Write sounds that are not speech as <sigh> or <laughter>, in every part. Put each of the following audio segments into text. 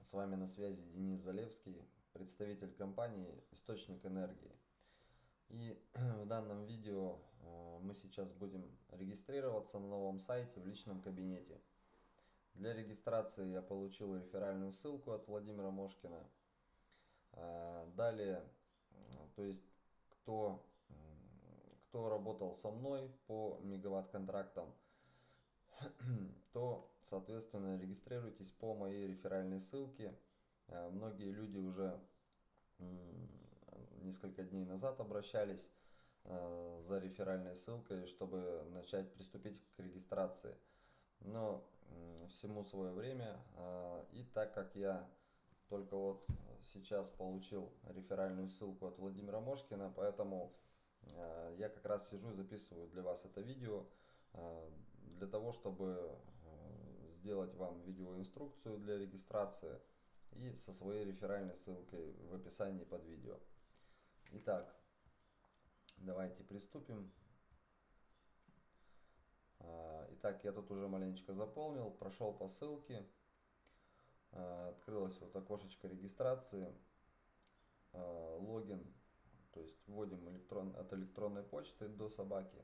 С вами на связи Денис Залевский, представитель компании «Источник энергии». И <clears throat> в данном видео э, мы сейчас будем регистрироваться на новом сайте в личном кабинете. Для регистрации я получил реферальную ссылку от Владимира Мошкина. Э, далее, э, то есть кто, кто работал со мной по мегаватт-контрактам, <clears throat> то, соответственно, регистрируйтесь по моей реферальной ссылке. Э, многие люди уже несколько дней назад обращались э, за реферальной ссылкой, чтобы начать приступить к регистрации. Но всему свое время. Э, и так как я только вот сейчас получил реферальную ссылку от Владимира Мошкина, поэтому я как раз сижу и записываю для вас это видео. Для того, чтобы э, сделать вам видеоинструкцию для регистрации и со своей реферальной ссылкой в описании под видео. Итак, давайте приступим. Э, итак, я тут уже маленечко заполнил, прошел по ссылке. Открылось вот окошечко регистрации, логин, то есть вводим электрон, от электронной почты до собаки.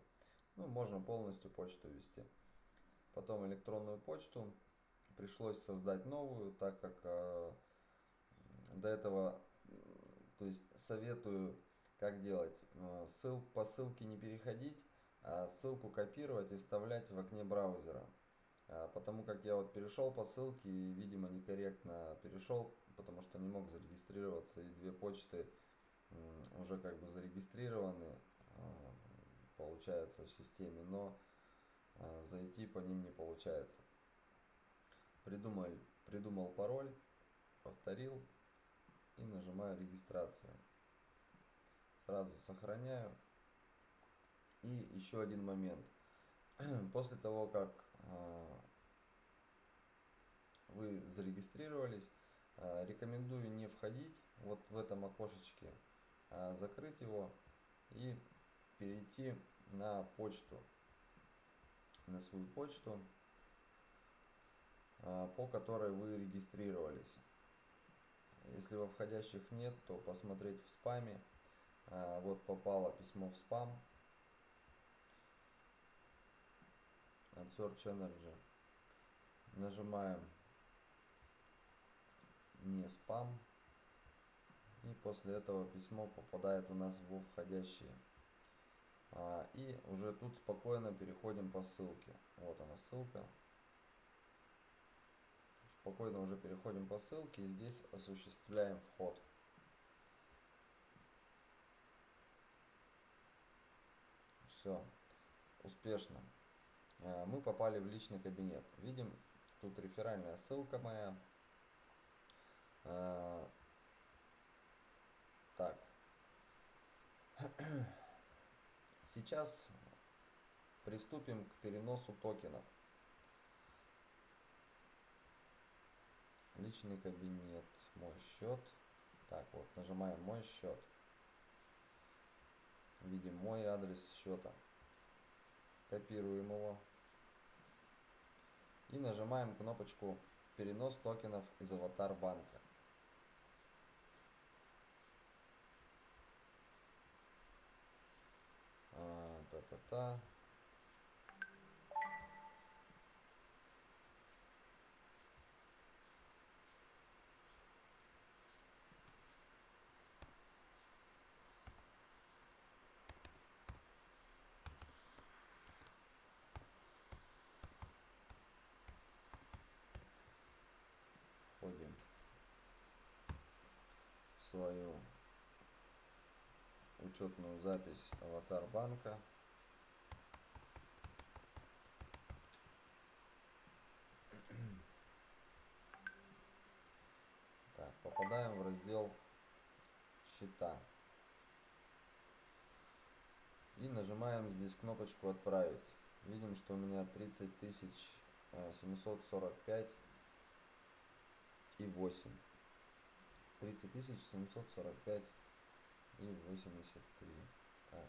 Ну, можно полностью почту ввести. Потом электронную почту. Пришлось создать новую, так как э, до этого, то есть советую, как делать. Э, ссыл, по ссылке не переходить, а ссылку копировать и вставлять в окне браузера. А, потому как я вот перешел по ссылке и, видимо, некорректно перешел, потому что не мог зарегистрироваться, и две почты уже как бы зарегистрированы а, получается в системе, но э, зайти по ним не получается. Придумал, придумал пароль, повторил и нажимаю регистрацию. Сразу сохраняю. И еще один момент. <clears throat> После того, как э, вы зарегистрировались, э, рекомендую не входить вот в этом окошечке, а закрыть его и перейти на почту, на свою почту, а, по которой вы регистрировались. Если во входящих нет, то посмотреть в спаме. А, вот попало письмо в спам от Search Energy. Нажимаем не спам. И после этого письмо попадает у нас во входящие. И уже тут спокойно переходим по ссылке. Вот она ссылка. Спокойно уже переходим по ссылке и здесь осуществляем вход. Все, успешно. А, мы попали в личный кабинет. Видим, тут реферальная ссылка моя. А, так. <clears throat> Сейчас приступим к переносу токенов. Личный кабинет, мой счет. Так, вот, нажимаем мой счет. Видим мой адрес счета. Копируем его. И нажимаем кнопочку перенос токенов из аватар банка. Та-та-та. Входим в свою учетную запись аватар банка. Так, попадаем в раздел счета. И нажимаем здесь кнопочку отправить. Видим, что у меня 30 тысяч 745 и 8. 30 тысяч 745 и 83. Так,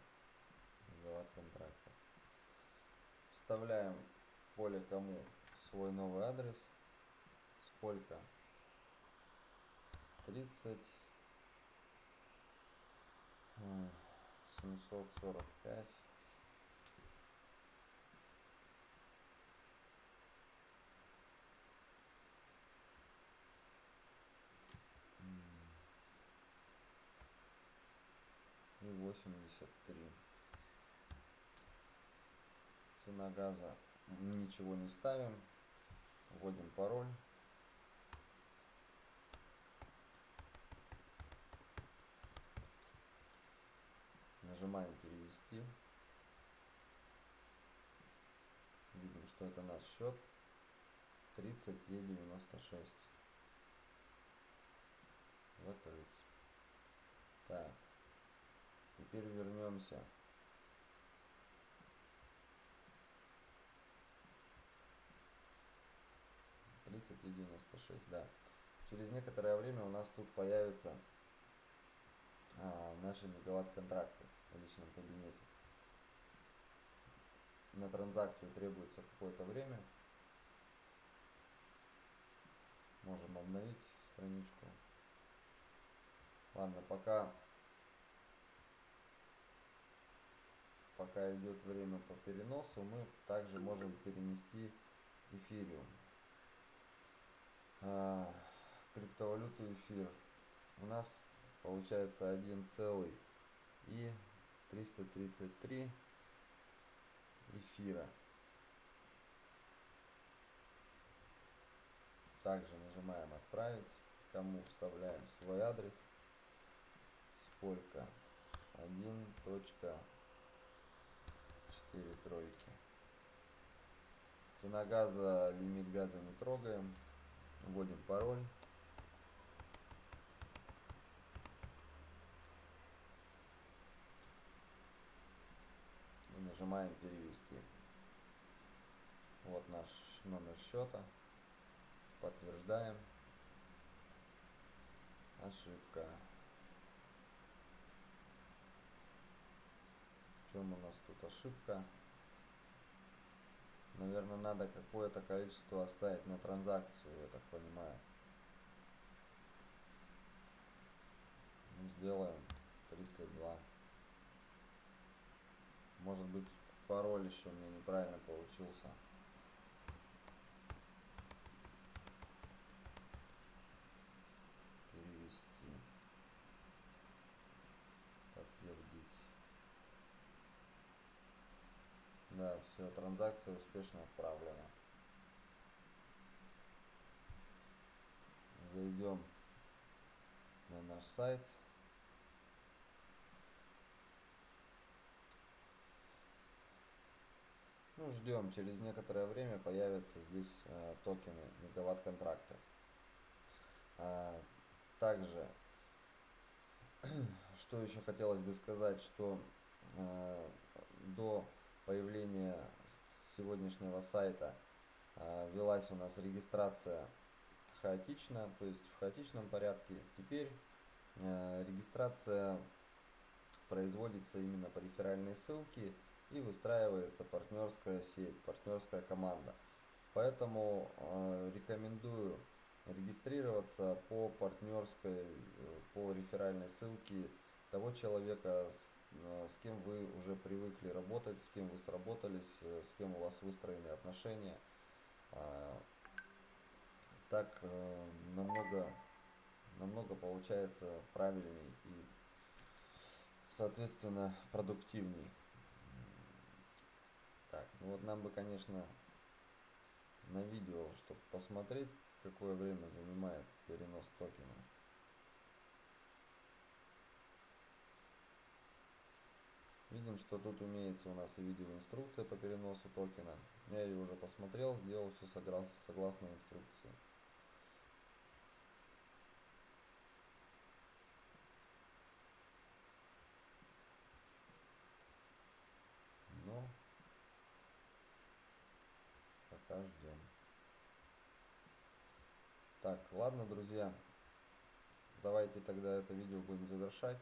мегаватт контрактов. Вставляем в поле кому свой новый адрес, сколько 30 э, 745 и 83 цена газа. Ничего не ставим. Вводим пароль нажимаем перевести видим что это наш счет. 30 е 96 закрыть так. Теперь вернемся. тридцать и девяносто шесть да. Через некоторое время у нас тут появится а, наши мегаватт контракты в личном кабинете. На транзакцию требуется какое-то время. Можем обновить страничку. Ладно пока. Пока идет время по переносу мы также можем перенести эфириум. А, криптовалюту эфир. У нас получается 1 целый и 333 эфира. Также нажимаем отправить кому вставляем свой адрес. Сколько? 1 точка 4 тройки. Цена газа лимит газа не трогаем. Вводим пароль нажимаем перевести. Вот наш номер счета. Подтверждаем. Ошибка. В чем у нас тут ошибка? Наверное, надо какое-то количество оставить на транзакцию, я так понимаю. Ну, сделаем 32. Может быть пароль еще у меня неправильно получился. Перевести. Подтвердить. Да, все, транзакция успешно отправлена. Зайдем на наш сайт. Ну, ждем, через некоторое время появятся здесь э, токены мегаватт контракты. А, также, <clears throat> что еще хотелось бы сказать, что э, до появления сегодняшнего сайта э, велась у нас регистрация хаотично, то есть в хаотичном порядке. Теперь э, регистрация производится именно по реферальной ссылке и выстраивается партнерская сеть, партнерская команда. Поэтому э, рекомендую регистрироваться по партнерской, э, по реферальной ссылке того человека, с, э, с кем вы уже привыкли работать, с кем вы сработались, э, с кем у вас выстроены отношения. Э, так э, намного, намного получается правильней и соответственно продуктивней. Так, ну вот нам бы, конечно, на видео, чтобы посмотреть, какое время занимает перенос токена. Видим, что тут имеется у нас и видеоинструкция по переносу токена. Я ее уже посмотрел, сделал все согласно инструкции. Пока ждем. Так, ладно, друзья. Давайте тогда это видео будем завершать.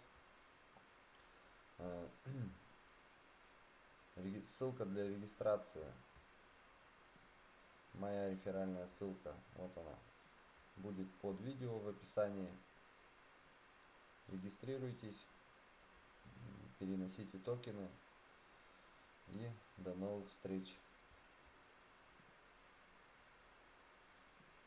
Э, <clears throat> ссылка для регистрации. Моя реферальная ссылка. Вот она. Будет под видео в описании. регистрируйтесь, переносите токены и до новых встреч.